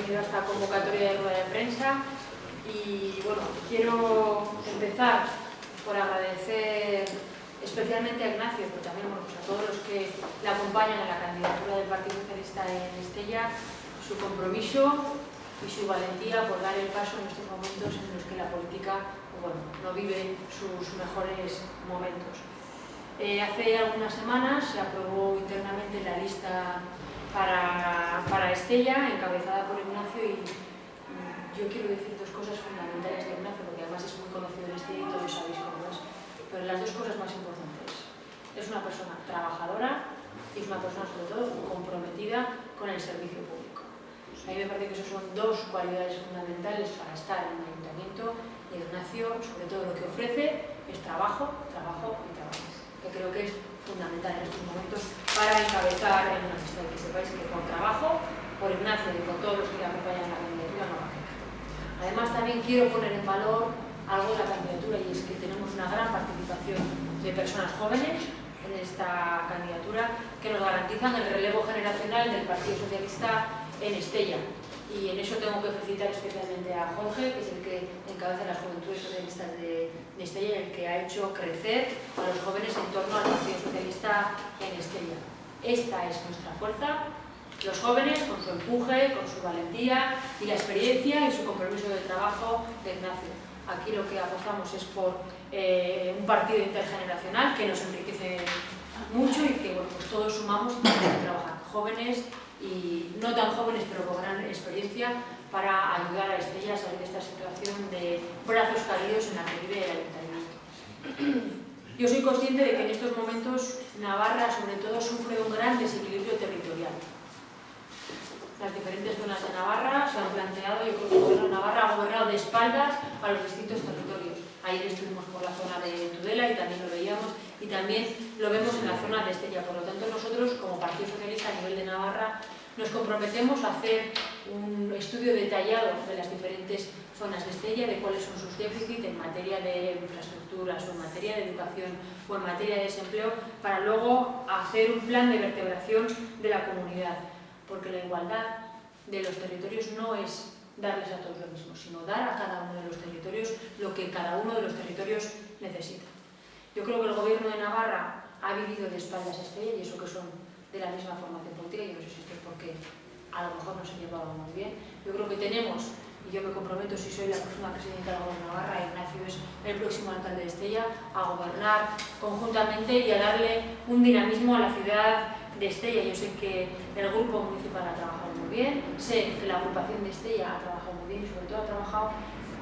venido a esta convocatoria de rueda de prensa y bueno, quiero empezar por agradecer especialmente a Ignacio, pero también pues a todos los que le acompañan en la candidatura del Partido Socialista en Estella, su compromiso y su valentía por dar el paso en estos momentos en los que la política bueno, no vive sus mejores momentos. Eh, hace algunas semanas se aprobó internamente la lista para, para Estella, encabezada por Ignacio, y yo quiero decir dos cosas fundamentales de Ignacio, porque además es muy conocido en Estella y todos sabéis cómo es, pero las dos cosas más importantes. Es una persona trabajadora y es una persona sobre todo comprometida con el servicio público. A mí me parece que esas son dos cualidades fundamentales para estar en un ayuntamiento y Ignacio, sobre todo lo que ofrece, es trabajo, trabajo y trabajo, que creo que es fundamental en estos momentos para encabezar en una lista que sepáis que con trabajo, por Ignacio y por todos los que acompañan la candidatura no va a quedar. Además también quiero poner en valor algo de la candidatura y es que tenemos una gran participación de personas jóvenes en esta candidatura que nos garantizan el relevo generacional del Partido Socialista en Estella. Y en eso tengo que felicitar especialmente a Jorge, que es el que encabeza las juventudes socialistas de, Estella y el que ha hecho crecer a los jóvenes en torno al Partido Socialista en Estella. Esta es nuestra fuerza, los jóvenes con su empuje, con su valentía y la experiencia y su compromiso de trabajo de Ignacio. Aquí lo que apostamos es por eh, un partido intergeneracional que nos enriquece mucho y que bueno, pues todos sumamos trabajar. Jóvenes, y no tan jóvenes pero con gran experiencia para ayudar a Estella a salir de esta situación de brazos caídos en la que vive el ayuntamiento. Yo soy consciente de que en estos momentos Navarra sobre todo sufre un gran desequilibrio territorial. Las diferentes zonas de Navarra se han planteado, yo creo que Navarra ha gobernado de espaldas a los distintos territorios. Ayer estuvimos por la zona de Tudela y también lo veíamos, y también lo vemos en la zona de Estella. Por lo tanto, nosotros, como Partido Socialista a nivel de Navarra, nos comprometemos a hacer un estudio detallado de las diferentes zonas de Estella, de cuáles son sus déficits en materia de infraestructuras o en materia de educación o en materia de desempleo, para luego hacer un plan de vertebración de la comunidad. Porque la igualdad de los territorios no es darles a todos lo mismo, sino dar a cada uno de los territorios lo que cada uno de los territorios necesita. Yo creo que el gobierno de Navarra ha vivido de espaldas a Estella y eso que son de la misma formación política, y no sé si es porque a lo mejor no se llevaba muy bien. Yo creo que tenemos, y yo me comprometo si soy la próxima presidenta del gobierno de Navarra, Ignacio es el próximo alcalde de Estella, a gobernar conjuntamente y a darle un dinamismo a la ciudad de Estella. Yo sé que el grupo municipal ha trabajado muy bien, sé que la agrupación de Estella ha trabajado muy bien y sobre todo ha trabajado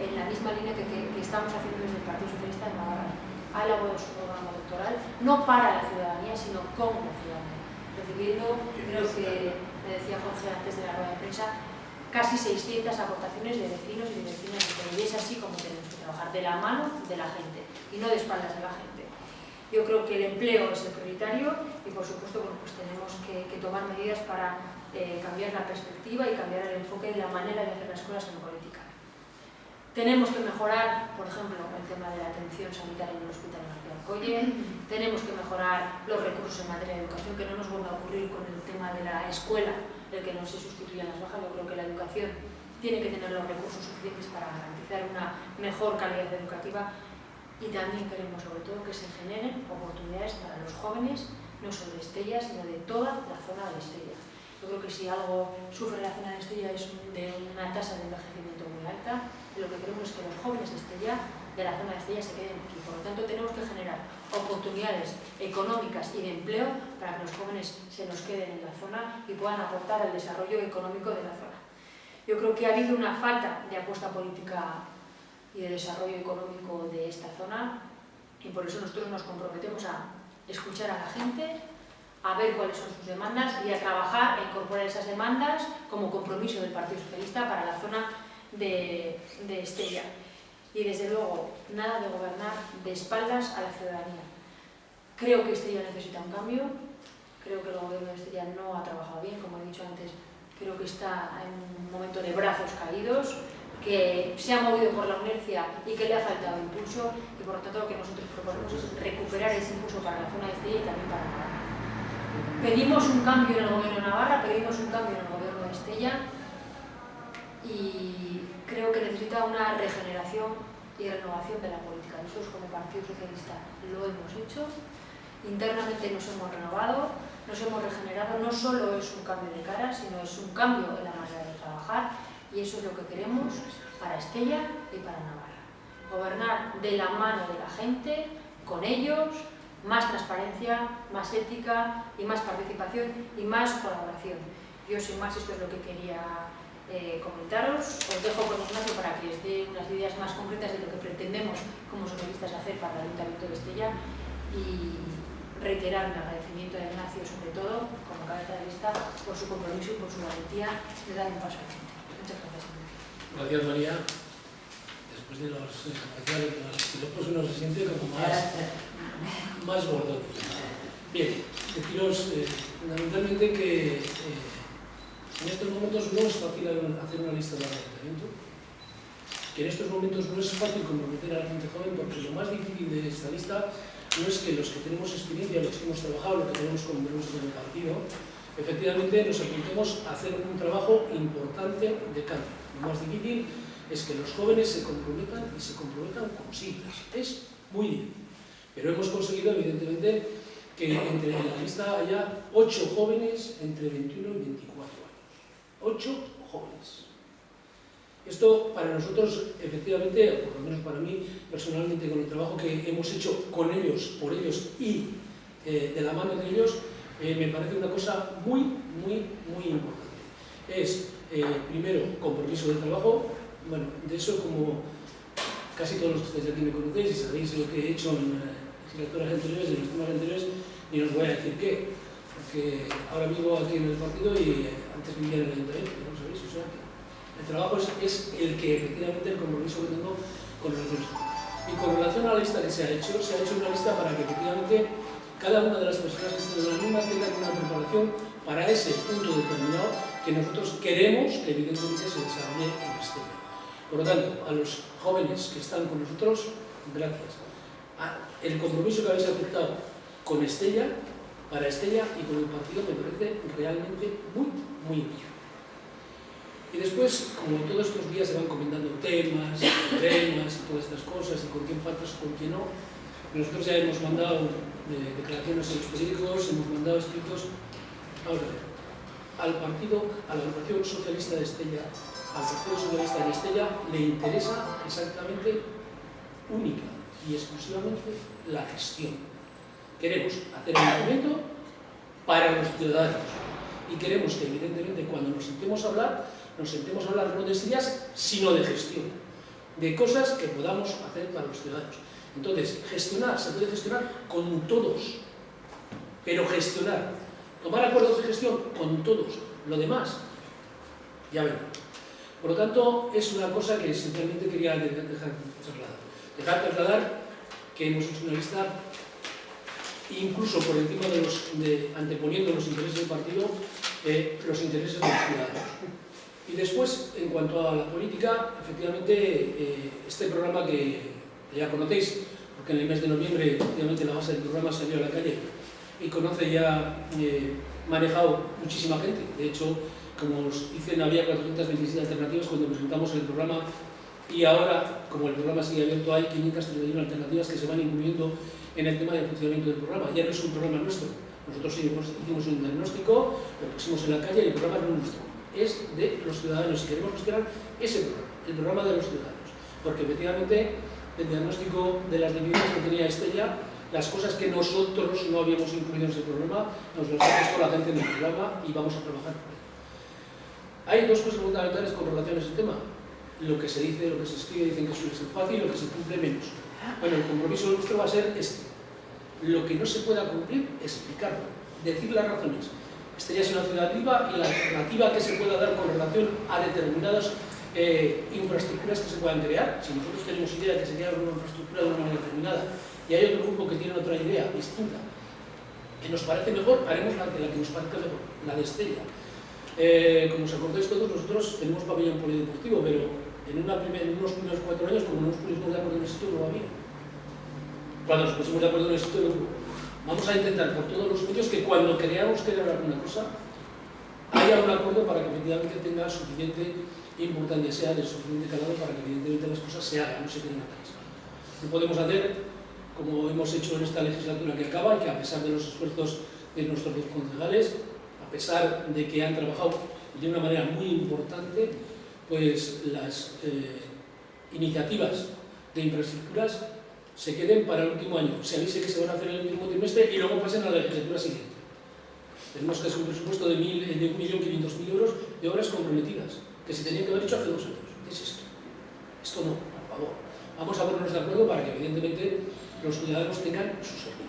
en la misma línea que, que, estamos haciendo desde el Partido Socialista de Navarra. Ha elaborado su programa electoral, no para la ciudadanía, sino con la ciudadanía. Recibiendo, creo que me decía Jorge antes de la rueda de prensa, casi 600 aportaciones de vecinos y de vecinas Y es así como tenemos que trabajar, de la mano de la gente y no de espaldas de la gente. Yo creo que el empleo es el prioritario y por supuesto bueno, pues tenemos que, que tomar medidas para eh, cambiar la perspectiva y cambiar el enfoque y la manera de hacer las cosas en política. Tenemos que mejorar, por ejemplo, el tema de la atención sanitaria en el Hospital de Alcoye, tenemos que mejorar los recursos en materia de educación, que no nos vuelva a ocurrir con el tema de la escuela, el que no se sustituyan las bajas. Yo creo que la educación tiene que tener los recursos suficientes para garantizar una mejor calidad educativa y también queremos sobre todo que se generen oportunidades para los jóvenes, no solo de Estella, sino de toda la zona de Estella. Yo creo que si algo sufre la zona de Estella es de una tasa de envejecimiento muy alta, lo que queremos es que los jóvenes de Estella, de la zona de Estella, se queden aquí. Por lo tanto, tenemos que generar oportunidades económicas y de empleo para que los jóvenes se nos queden en la zona y puedan aportar al desarrollo económico de la zona. Yo creo que ha habido una falta de apuesta política y de desarrollo económico de esta zona y por eso nosotros nos comprometemos a escuchar a la gente, a ver cuáles son sus demandas y a trabajar e incorporar esas demandas como compromiso del Partido Socialista para la zona de, de Estella. Y desde luego, nada de gobernar de espaldas a la ciudadanía. Creo que Estella necesita un cambio, creo que el gobierno de Estella no ha trabajado bien, como he dicho antes, creo que está en un momento de brazos caídos, que se ha movido por la inercia y que le ha faltado impulso y por lo tanto lo que nosotros proponemos es recuperar ese impulso para la zona de Estella y también para Navarra. Pedimos un cambio en el gobierno de Navarra, pedimos un cambio en el gobierno de Estella, y creo que necesita una regeneración y renovación de la política. Nosotros como Partido Socialista lo hemos hecho, internamente nos hemos renovado, nos hemos regenerado, no solo es un cambio de cara, sino es un cambio en la manera de trabajar y eso es lo que queremos para Estella y para Navarra. Gobernar de la mano de la gente, con ellos, más transparencia, más ética y más participación y más colaboración. Yo sin más esto es lo que quería eh, comentaros. Os dejo con Ignacio para que os dé unas ideas más concretas de lo que pretendemos como socialistas hacer para el Ayuntamiento de Estella y reiterar mi agradecimiento a Ignacio sobre todo, como cabeza de lista, por su compromiso y por su valentía de dar un paso al frente. Gracias. María. Después de los comerciales, de los uno se siente como más, más gordo. Bien, deciros eh, fundamentalmente que eh, en estos momentos no es fácil hacer una lista de ayuntamiento, que en estos momentos no es fácil comprometer a la gente joven porque lo más difícil de esta lista no es que los que tenemos experiencia, los que hemos trabajado, los que tenemos compromiso con el partido, efectivamente nos apuntemos a hacer un trabajo importante de cambio. Lo más difícil es que los jóvenes se comprometan y se comprometan con siglas. Es muy difícil. Pero hemos conseguido, evidentemente, que entre la lista haya ocho jóvenes entre 21 y 24 ocho jóvenes. Esto para nosotros, efectivamente, por lo menos para mí personalmente, con el trabajo que hemos hecho con ellos, por ellos y eh, de la mano de ellos, eh, me parece una cosa muy, muy, muy importante. Es, eh, primero, compromiso de trabajo, bueno, de eso como casi todos los que estáis aquí me conocéis y sabéis lo que he hecho en legislaturas anteriores, en los anteriores, y os voy a decir qué, porque ahora vivo aquí en el partido y antes vivía en el ayuntamiento, ¿no sabéis? O sea, el trabajo es, el que efectivamente el compromiso que tengo con relación Y con relación a la lista que se ha hecho, se ha hecho una lista para que efectivamente cada una de las personas que están en la misma tenga una preparación para ese punto determinado que nosotros queremos que evidentemente se desarrolle en este Por lo tanto, a los jóvenes que están con nosotros, gracias. el compromiso que habéis aceptado con Estella para Estella y con el partido me parece realmente muy, muy bien. Y después, como todos estos días se van comentando temas, temas y todas estas cosas, y con quién faltas con quién no, nosotros ya hemos mandado eh, declaraciones en los periódicos, hemos mandado escritos. Vamos a ver, al partido, a la Organización Socialista de Estella, al Partido Socialista de Estella, le interesa exactamente única y exclusivamente la gestión Queremos hacer un movimiento para los ciudadanos y queremos que evidentemente cuando nos sentemos a hablar, nos sentemos a hablar no de ideas, sino de gestión, de cosas que podamos hacer para los ciudadanos. Entonces, gestionar, se puede gestionar con todos, pero gestionar, tomar acuerdos de gestión con todos, lo demás, ya veremos. Por lo tanto, es una cosa que simplemente quería dejar trasladar. Dejar trasladar que hemos hecho una lista incluso por encima de los, de, anteponiendo los intereses del partido, eh, los intereses de los ciudadanos. Y después, en cuanto a la política, efectivamente, eh, este programa que, ya conocéis, porque en el mes de noviembre, efectivamente, la base del programa salió a la calle y conoce ya, eh, manejado muchísima gente. De hecho, como os dicen, había 427 alternativas cuando presentamos el programa y ahora, como el programa sigue abierto, hay 531 alternativas que se van incluyendo en el tema del funcionamiento del programa. Ya no es un programa nuestro. Nosotros hicimos, un diagnóstico, lo pusimos en la calle y el programa no es nuestro. Es de los ciudadanos y queremos gestionar ese programa, el programa de los ciudadanos. Porque efectivamente el diagnóstico de las debilidades que tenía Estella, las cosas que nosotros no habíamos incluido en ese programa, nos las ha puesto la gente en el programa y vamos a trabajar por ello. Hay dos cosas fundamentales con relación a ese tema. Lo que se dice, lo que se escribe, dicen que suele ser fácil, lo que se cumple menos. Bueno, el compromiso nuestro va a ser este. Lo que no se pueda cumplir, explicarlo, decir las razones. Esta ya es una viva y la alternativa que se pueda dar con relación a determinadas eh, infraestructuras que se puedan crear. Si nosotros tenemos idea de que se crea una infraestructura de una manera determinada y hay otro grupo que tiene otra idea distinta, que nos parece mejor, haremos la, la que nos parezca mejor, la de Estella. Eh, como os acordáis todos, nosotros tenemos pabellón polideportivo, pero en, una unos primeros cuatro años, como no nos pusimos de acuerdo en el sitio, no había. Cuando nos pusimos de acuerdo en el sitio, no. Vamos a intentar por todos los medios que cuando creamos que era alguna cosa, haya un acuerdo para que efectivamente tenga suficiente importante sea de suficiente calado para que evidentemente las cosas se hagan, no se queden atrás. No podemos hacer, como hemos hecho en esta legislatura que acaba, que a pesar de los esfuerzos de nuestros dos concejales, a pesar de que han trabajado de una manera muy importante, pues las eh, iniciativas de infraestructuras se queden para el último año, se avise que se van a hacer en el mismo trimestre y luego pasen a la legislatura siguiente. Tenemos hacer un presupuesto de, de 1.500.000 euros de obras comprometidas, que se tenían que haber hecho hace dos años. ¿Qué es esto? Esto no, por favor. Vamos a ponernos de acuerdo para que evidentemente los ciudadanos tengan sus servicios.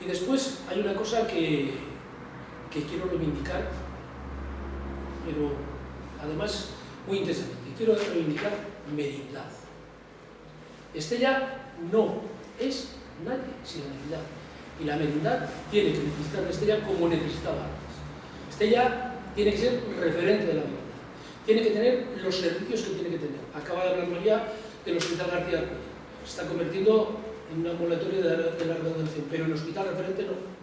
Y después hay una cosa que, que quiero reivindicar, pero además muy interesante. Quiero reivindicar merindad. Estella no es nadie sin la merindad. Y la merindad tiene que necesitar de Estella como necesitaba antes. Estella tiene que ser referente de la merindad. Tiene que tener los servicios que tiene que tener. Acaba de hablar María del Hospital García Se está convirtiendo en un ambulatorio de, la redundancia, pero el hospital referente no.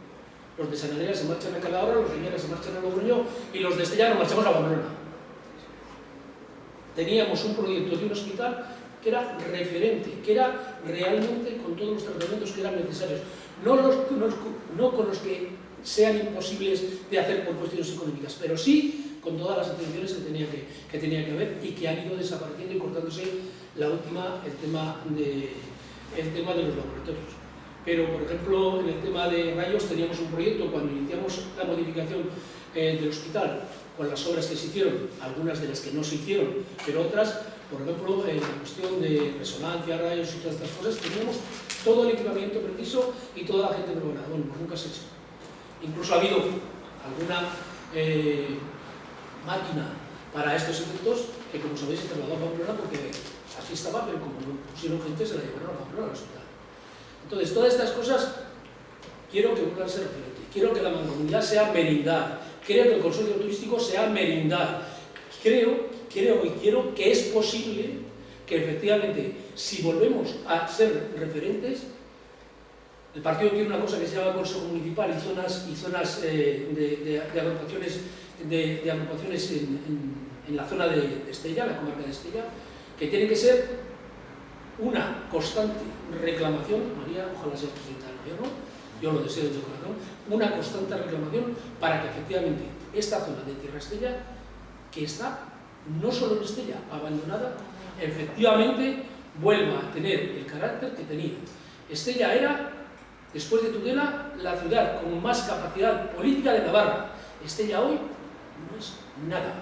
Los de San se marchan a Calahorra, los de se marchan a Logroño y los de Estella nos marchamos a Pamplona. Teníamos un proyecto de un hospital que era referente, que era realmente con todos los tratamientos que eran necesarios, no, con los que sean imposibles de hacer por cuestiones económicas, pero sí con todas las atenciones que tenía que, que tenía que haber y que han ido desapareciendo y cortándose la última, el tema de, el tema de los laboratorios. Pero, por ejemplo, en el tema de rayos teníamos un proyecto cuando iniciamos la modificación eh, del hospital con las obras que se hicieron, algunas de las que no se hicieron, pero otras por ejemplo, en la cuestión de resonancia, rayos y todas estas cosas, teníamos todo el equipamiento preciso y toda la gente preparada. Bueno, pues nunca se ha hecho. Incluso ha habido alguna eh, máquina para estos efectos que, como sabéis, se trasladó a Pamplona porque así estaba, pero como no pusieron gente, se la llevaron a Pamplona al hospital. Entonces, todas estas cosas quiero que vuelvan a ser referentes. Quiero que la mancomunidad sea merindad. Quiero que el consorcio turístico sea merindad. Creo creo y quiero que es posible que efectivamente, si volvemos a ser referentes, el partido tiene una cosa que se llama Consejo Municipal y zonas, y zonas eh, de, agrupaciones, de, agrupaciones en, la zona de Estella, la comarca de Estella, que tiene que ser una constante reclamación, María, ojalá sea presidenta del gobierno, yo lo deseo de corazón, una constante reclamación para que efectivamente esta zona de Tierra Estella, que está no solo en Estella, abandonada, efectivamente vuelva a tener el carácter que tenía. Estella era, después de Tudela, la ciudad con más capacidad política de Navarra. Estella hoy no es nada.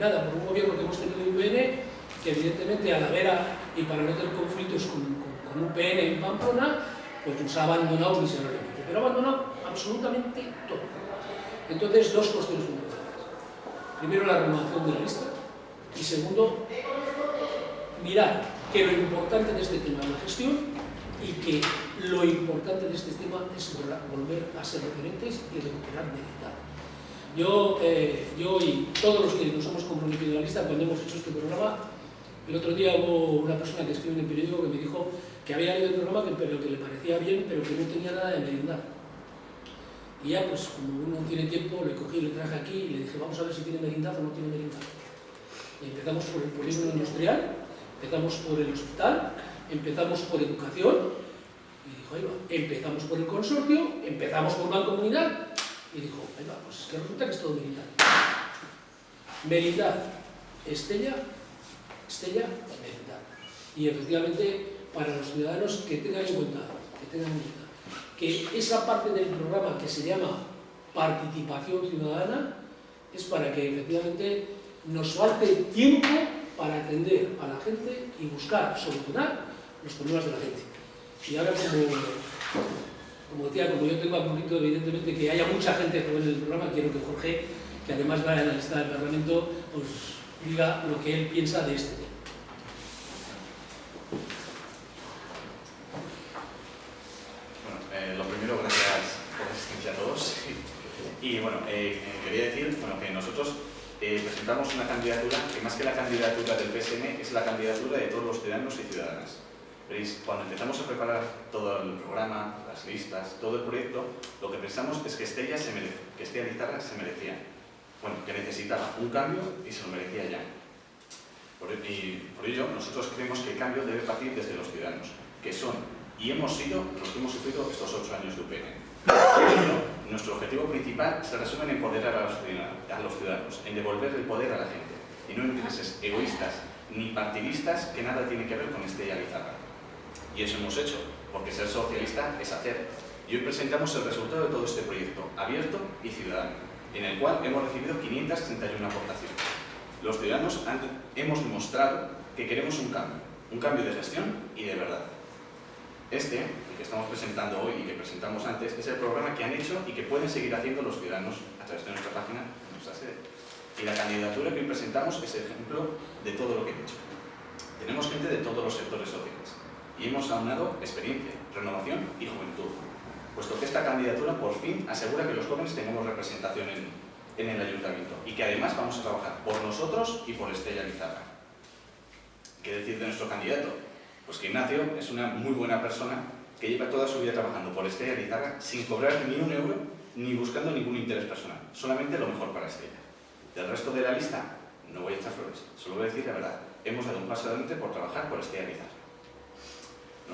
Nada, por un gobierno que hemos tenido en UPN, que evidentemente a la vera y para no tener conflictos con, con, UPN en Pamplona, pues nos ha abandonado miserablemente. Pero ha abandonado absolutamente todo. Entonces, dos cuestiones fundamentales. Primero, la renovación de la lista, y segundo, mirar que lo importante de este tema es la gestión y que lo importante de este tema es volver a ser referentes y recuperar meditar. Yo, eh, yo y todos los que nos hemos comprometido en la lista cuando hemos hecho este programa, el otro día hubo una persona que escribió en el periódico que me dijo que había leído el programa pero que le parecía bien pero que no tenía nada de merindad. Y ya pues como uno tiene tiempo, le cogí, le traje aquí y le dije vamos a ver si tiene merindad o no tiene merindad empezamos por el polígono industrial, empezamos por el hospital, empezamos por educación, y dijo, ahí va, empezamos por el consorcio, empezamos por una comunidad, y dijo, ahí va, pues es que resulta que es todo militar. Merindad, Estella, Estella, Merindad. Y efectivamente, para los ciudadanos que tengan en cuenta, que tengan en cuenta, que esa parte del programa que se llama participación ciudadana es para que efectivamente nos falte tiempo para atender a la gente y buscar solucionar los problemas de la gente. Y ahora como, como decía, como yo tengo poquito evidentemente que haya mucha gente joven en el programa, quiero que Jorge, que además va a la lista del Parlamento, os diga lo que él piensa de este tema. Bueno, eh, lo primero, gracias por la asistencia a todos. Y bueno, eh, quería decir bueno, que nosotros eh, presentamos una candidatura que más que la candidatura del PSM es la candidatura de todos los ciudadanos y ciudadanas. Veréis, cuando empezamos a preparar todo el programa, las listas, todo el proyecto, lo que pensamos es que Estella, se merece, que Estella Guitarra se merecía. Bueno, que necesitaba un cambio y se lo merecía ya. y por ello, nosotros creemos que el cambio debe partir desde los ciudadanos, que son y hemos sido los que hemos sufrido estos ocho años de UPN. nuestro objetivo principal se resume en empoderar a los, ciudadanos, en devolver el poder a la gente, y no en intereses egoístas ni partidistas que nada tiene que ver con este Lizarra. Y eso hemos hecho, porque ser socialista es hacer. Y hoy presentamos el resultado de todo este proyecto, abierto y ciudadano, en el cual hemos recibido 531 aportaciones. Los ciudadanos hemos demostrado que queremos un cambio, un cambio de gestión y de verdad. Este, el que estamos presentando hoy y que presentamos antes, es el programa que han hecho y que pueden seguir haciendo los ciudadanos a través de nuestra página, nuestra sede. Y la candidatura que hoy presentamos es ejemplo de todo lo que he hecho. Tenemos gente de todos los sectores sociales y hemos aunado experiencia, renovación y juventud, puesto que esta candidatura por fin asegura que los jóvenes tengamos representación en, en el ayuntamiento y que además vamos a trabajar por nosotros y por Estella Lizarra. ¿Qué decir de nuestro candidato? Pues que Ignacio es una muy buena persona que lleva toda su vida trabajando por Estella Lizarra sin cobrar ni un euro ni buscando ningún interés personal, solamente lo mejor para Estella. Del resto de la lista, no voy a echar flores, solo voy a decir la verdad. Hemos dado un paso adelante por trabajar por Estella Lizarra.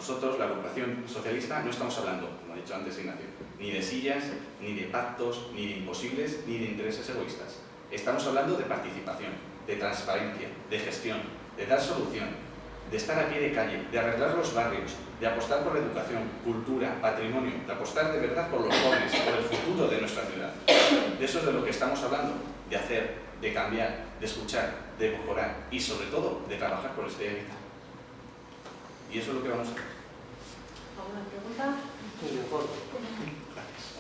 Nosotros, la agrupación socialista, no estamos hablando, como ha dicho antes Ignacio, ni de sillas, ni de pactos, ni de imposibles, ni de intereses egoístas. Estamos hablando de participación, de transparencia, de gestión, de dar solución, de estar a pie de calle, de arreglar los barrios, de apostar por la educación, cultura, patrimonio, de apostar de verdad por los jóvenes, por el futuro de nuestra ciudad. De eso es de lo que estamos hablando, de hacer, de cambiar, de escuchar, de mejorar y sobre todo de trabajar por este evento. Y eso es lo que vamos a hacer. ¿Alguna pregunta?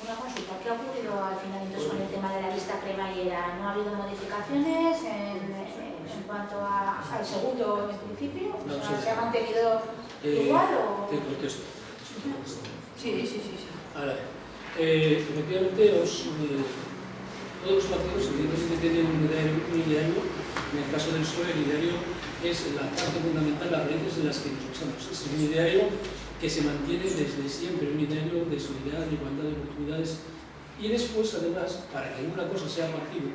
Una consulta, ¿qué ha ocurrido al final entonces con el tema de la lista cremallera? ¿No ha habido modificaciones en, en cuanto a, al segundo en principio? ¿Se ha mantenido eh, igual o...? Te contesto. Sí, sí, sí. sí. Ahora, eh, efectivamente, os, eh, todos los partidos evidentemente tienen un ideario, en el caso del PSOE el ideario es la parte fundamental, las raíces de las que nos basamos. Es un ideario que se mantiene desde siempre, un ideario de solidaridad, de igualdad de oportunidades y después, además, para que una cosa sea partido,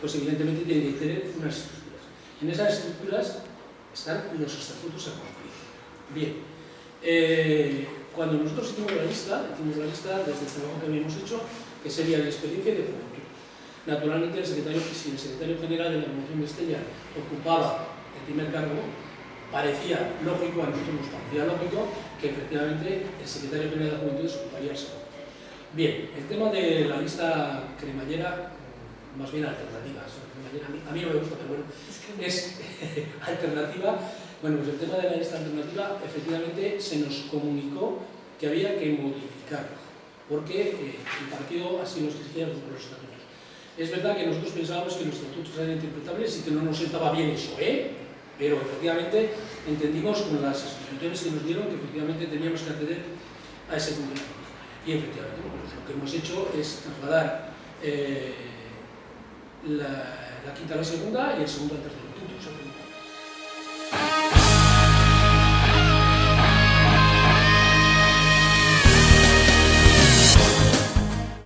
pues evidentemente tiene que tener unas estructuras. En esas estructuras están los estatutos a cumplir. Bien, eh, cuando nosotros hicimos la lista, hicimos la lista desde el trabajo que habíamos hecho, que sería la experiencia de juventud. Naturalmente, el secretario, si el secretario general de la Promoción de Estella ocupaba el primer cargo, parecía lógico, a nosotros nos parecía lógico, que efectivamente el secretario general de la Juventud segundo. Bien, el tema de la lista cremallera, más bien alternativa, a mí, no me gusta, pero bueno, es alternativa. Bueno, pues el tema de la lista alternativa, efectivamente se nos comunicó que había que modificarlo, porque eh, el partido así nos exigía por los estatutos. Es verdad que nosotros pensábamos que los estatutos eran interpretables y que no nos sentaba bien eso, ¿eh? Pero efectivamente entendimos con las instituciones que nos dieron que efectivamente teníamos que acceder a ese cumplimiento. Y efectivamente pues lo que hemos hecho es trasladar eh, la, quinta a la segunda y el segundo al tercer instituto.